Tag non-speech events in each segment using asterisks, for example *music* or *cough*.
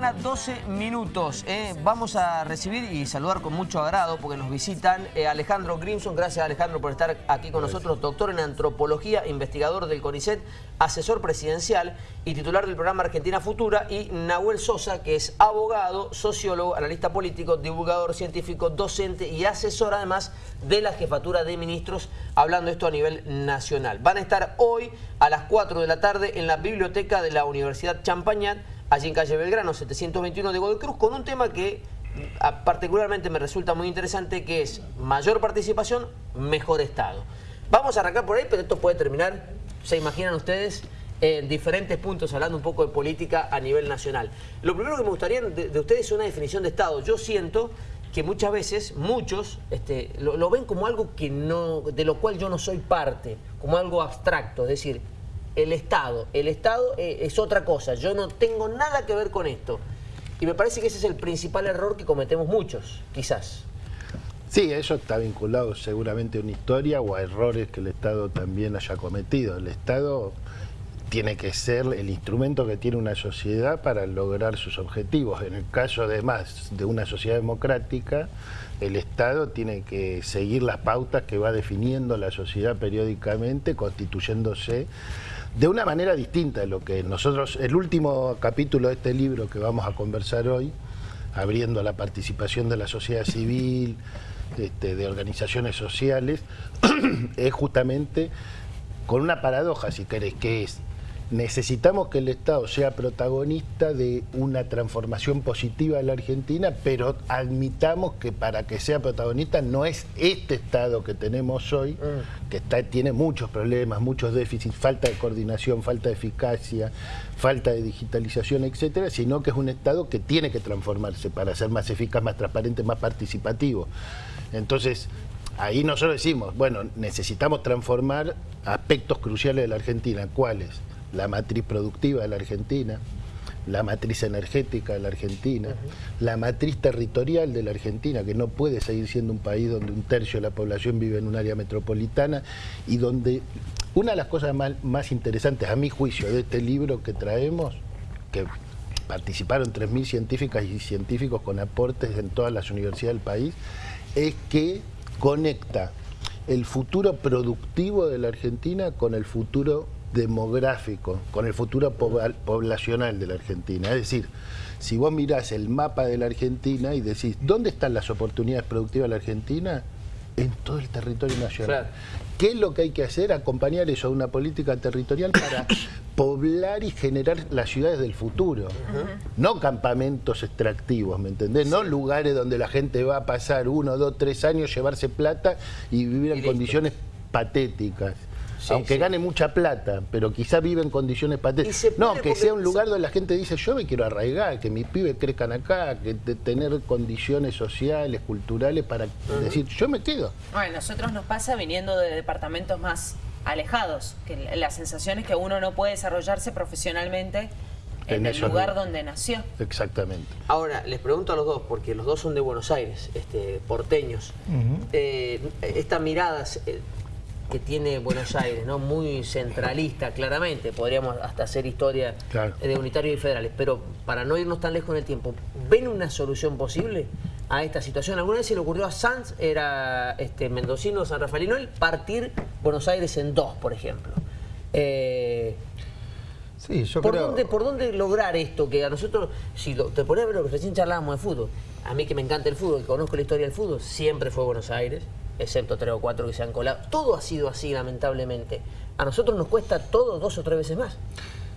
mañana, 12 minutos. Eh. Vamos a recibir y saludar con mucho agrado porque nos visitan eh, Alejandro Grimson. Gracias Alejandro por estar aquí con nosotros. Doctor en Antropología, investigador del CONICET, asesor presidencial y titular del programa Argentina Futura. Y Nahuel Sosa, que es abogado, sociólogo, analista político, divulgador científico, docente y asesor además de la Jefatura de Ministros, hablando esto a nivel nacional. Van a estar hoy a las 4 de la tarde en la biblioteca de la Universidad Champañat allí en calle Belgrano 721 de Godoy Cruz, con un tema que particularmente me resulta muy interesante, que es mayor participación, mejor Estado. Vamos a arrancar por ahí, pero esto puede terminar, se imaginan ustedes, en diferentes puntos, hablando un poco de política a nivel nacional. Lo primero que me gustaría de, ustedes es una definición de Estado. Yo siento que muchas veces, muchos, este, lo, lo, ven como algo que no, de lo cual yo no soy parte, como algo abstracto, es decir, el Estado. El Estado eh, es otra cosa, yo no tengo nada que ver con esto. Y me parece que ese es el principal error que cometemos muchos, quizás. Sí, eso está vinculado seguramente a una historia o a errores que el Estado también haya cometido. El Estado tiene que ser el instrumento que tiene una sociedad para lograr sus objetivos. En el caso además de una sociedad democrática, el Estado tiene que seguir las pautas que va definiendo la sociedad periódicamente, constituyéndose de una manera distinta de lo que nosotros, el último capítulo de este libro que vamos a conversar hoy, abriendo la participación de la sociedad civil, este, de organizaciones sociales, *clears throat* es justamente con una paradoja, si querés, que es necesitamos que el Estado sea protagonista de una transformación positiva de la Argentina, pero admitamos que para que sea protagonista no es este Estado que tenemos hoy, mm. que está, tiene muchos problemas, muchos déficits, falta de coordinación, falta de eficacia, falta de digitalización, etcétera, sino que es un Estado que tiene que transformarse para ser más eficaz, más transparente, más participativo. Entonces, ahí nosotros decimos, bueno, necesitamos transformar aspectos cruciales de la Argentina. ¿Cuáles? La matriz productiva de la Argentina, la matriz energética de la Argentina, la matriz territorial de la Argentina, que no puede seguir siendo un país donde un tercio de la población vive en un área metropolitana y donde una de las cosas más, interesantes, a mi juicio, de este libro que traemos, que participaron 3.000 científicas y científicos con aportes en todas las universidades del país, es que conecta el futuro productivo de la Argentina con el futuro demográfico, con el futuro poblacional de la Argentina. Es decir, si vos mirás el mapa de la Argentina y decís, ¿dónde están las oportunidades productivas de la Argentina? En todo el territorio nacional. ¿Qué es lo que hay que hacer? Acompañar eso a una política territorial para *coughs* poblar y generar las ciudades del futuro. No campamentos extractivos, ¿me entendés? No lugares donde la gente va a pasar uno, dos, tres años, llevarse plata y vivir en condiciones patéticas aunque gane mucha plata, pero quizá vive en condiciones patéticas. No, que sea un lugar donde la gente dice, yo me quiero arraigar, que mis pibes crezcan acá, que tener condiciones sociales, culturales, para decir, yo me quedo. Bueno, a nosotros nos pasa viniendo de departamentos más alejados, que la sensación es que uno no puede desarrollarse profesionalmente en, el lugar donde nació. Exactamente. Ahora, les pregunto a los dos, porque los dos son de Buenos Aires, este, porteños. Eh, esta mirada eh, que tiene Buenos Aires, ¿no? Muy centralista, claramente. Podríamos hasta hacer historia de unitarios y federales. Pero para no irnos tan lejos en el tiempo, ¿ven una solución posible a esta situación? ¿Alguna vez se le ocurrió a Sanz, era este, mendocino, San Rafaelino, el partir Buenos Aires en dos, por ejemplo? Eh, sí, yo ¿por Dónde, ¿Por dónde lograr esto? Que a nosotros, si te pones a ver lo que recién charlábamos de fútbol, a mí que me encanta el fútbol, que conozco la historia del fútbol, siempre fue Buenos Aires excepto tres o cuatro que se han colado. Todo ha sido así, lamentablemente. A nosotros nos cuesta todo dos o tres veces más.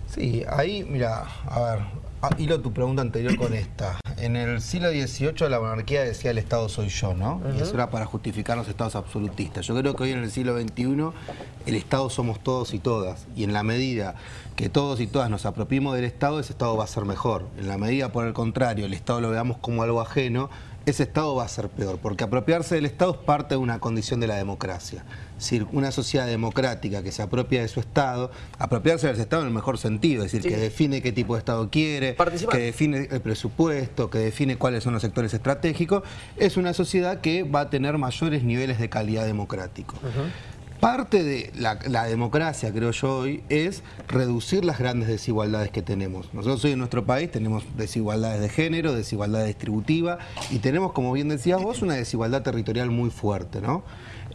Sí, ahí, mira, a ver, hilo tu pregunta anterior con esta. En el siglo XVIII la monarquía decía el Estado soy yo, ¿no? Y eso era para justificar los estados absolutistas. Yo creo que hoy en el siglo XXI el Estado somos todos y todas. Y en la medida que todos y todas nos apropiemos del Estado, ese Estado va a ser mejor. En la medida, por el contrario, el Estado lo veamos como algo ajeno, ese Estado va a ser peor, porque apropiarse del Estado es parte de una condición de la democracia. Es decir, una sociedad democrática que se apropia de su Estado, apropiarse del Estado en el mejor sentido, es decir, que define qué tipo de Estado quiere, que define el presupuesto, que define cuáles son los sectores estratégicos, es una sociedad que va a tener mayores niveles de calidad democrático. Parte de la, democracia, creo yo hoy, es reducir las grandes desigualdades que tenemos. Nosotros hoy en nuestro país tenemos desigualdades de género, desigualdad distributiva y tenemos, como bien decías vos, una desigualdad territorial muy fuerte, ¿no?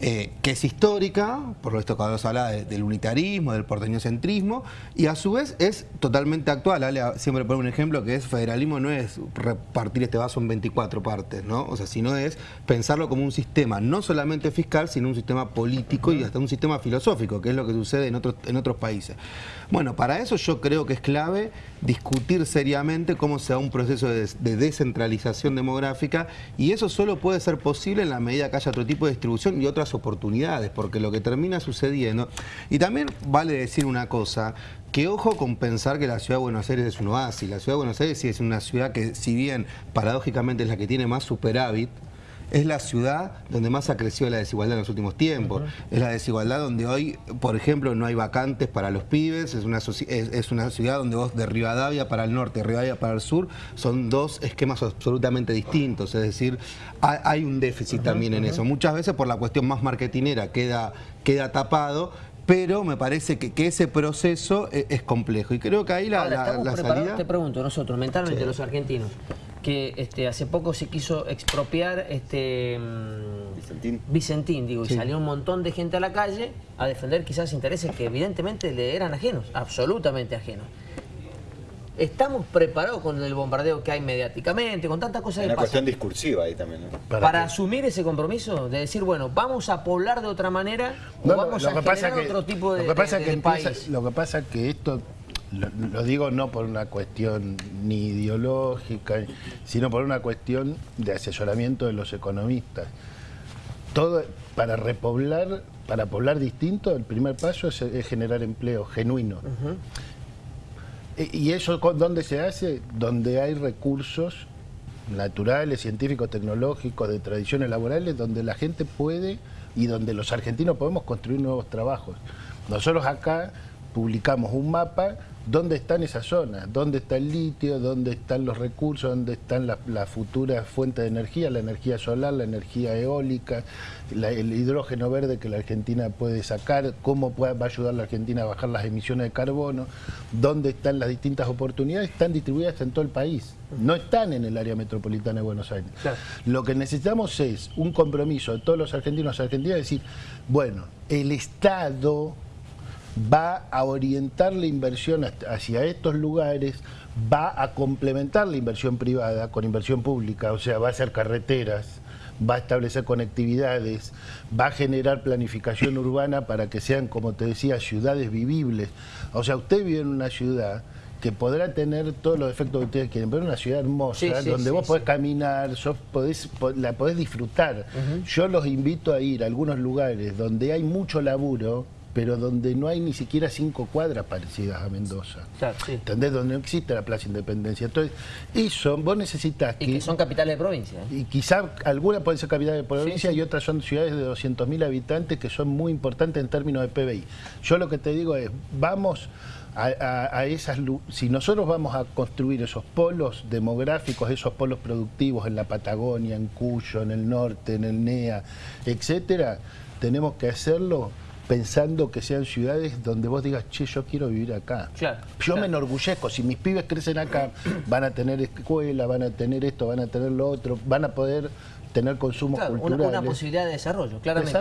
Eh, que es histórica, por lo que vos habla del unitarismo, del porteñocentrismo, y a su vez es totalmente actual. Siempre pone un ejemplo que es federalismo no es repartir este vaso en 24 partes, ¿no? O sea, sino es pensarlo como un sistema, no solamente fiscal, sino un sistema político y hasta un sistema filosófico, que es lo que sucede en otros, en otros países. Bueno, para eso yo creo que es clave discutir seriamente cómo se da un proceso de descentralización demográfica y eso solo puede ser posible en la medida que haya otro tipo de distribución y otras oportunidades, porque lo que termina sucediendo... Y también vale decir una cosa, que ojo con pensar que la ciudad de Buenos Aires es un oasis. La ciudad de Buenos Aires sí es una ciudad que, si bien paradójicamente es la que tiene más superávit, es la ciudad donde más ha crecido la desigualdad en los últimos tiempos. Es la desigualdad donde hoy, por ejemplo, no hay vacantes para los pibes. Es una, es, una ciudad donde vos de Rivadavia para el norte, Rivadavia para el sur, son dos esquemas absolutamente distintos. Es decir, hay, un déficit también en eso. Muchas veces por la cuestión más marketinera queda, queda tapado, pero me parece que, ese proceso e, es, complejo. Y creo que ahí la, salida... Te pregunto, nosotros, mentalmente los argentinos, que este, hace poco se quiso expropiar este mm, Vicentín, Vicentín digo, y salió un montón de gente a la calle a defender quizás intereses que evidentemente le eran ajenos, absolutamente ajenos. ¿Estamos preparados con el bombardeo que hay mediáticamente, con tantas cosas una cuestión discursiva ahí también, ¿Para, asumir ese compromiso? De decir, bueno, vamos a poblar de otra manera o vamos a generar otro tipo de, lo que pasa que Lo que pasa es que esto lo, digo no por una cuestión ni ideológica, sino por una cuestión de asesoramiento de los economistas. Todo para repoblar, para poblar distinto, el primer paso es, generar empleo genuino. E, ¿Y eso dónde se hace? Donde hay recursos naturales, científicos, tecnológicos, de tradiciones laborales, donde la gente puede y donde los argentinos podemos construir nuevos trabajos. Nosotros acá publicamos un mapa dónde están esas zonas, dónde está el litio, dónde están los recursos, dónde están las futuras fuentes de energía, la energía solar, la energía eólica, el hidrógeno verde que la Argentina puede sacar, cómo va a ayudar la Argentina a bajar las emisiones de carbono, dónde están las distintas oportunidades, están distribuidas en todo el país, no están en el área metropolitana de Buenos Aires. Lo que necesitamos es un compromiso de todos los argentinos y argentinas, decir, bueno, el Estado va a orientar la inversión hacia estos lugares, va a complementar la inversión privada con inversión pública, o sea, va a hacer carreteras, va a establecer conectividades, va a generar planificación urbana para que sean, como te decía, ciudades vivibles. O sea, usted vive en una ciudad que podrá tener todos los defectos que ustedes quieren, pero una ciudad hermosa, donde vos podés caminar, podés, la podés disfrutar. Yo los invito a ir a algunos lugares donde hay mucho laburo, pero donde no hay ni siquiera cinco cuadras parecidas a Mendoza. ¿Entendés? Donde no existe la Plaza Independencia. Entonces, eso vos necesitas que... Y que son capitales de provincia. ¿eh? Y quizá algunas pueden ser capitales de provincia y otras son ciudades de 200.000 habitantes que son muy importantes en términos de PBI. Yo lo que te digo es, vamos... A, esas si nosotros vamos a construir esos polos demográficos, esos polos productivos en la Patagonia, en Cuyo, en el norte, en el NEA, etcétera, tenemos que hacerlo pensando que sean ciudades donde vos digas, che, yo quiero vivir acá. yo me enorgullezco, si mis pibes crecen acá, *clears throat* van a tener escuela, van a tener esto, van a tener lo otro, van a poder tener consumo cultural. Una, posibilidad de desarrollo, claramente.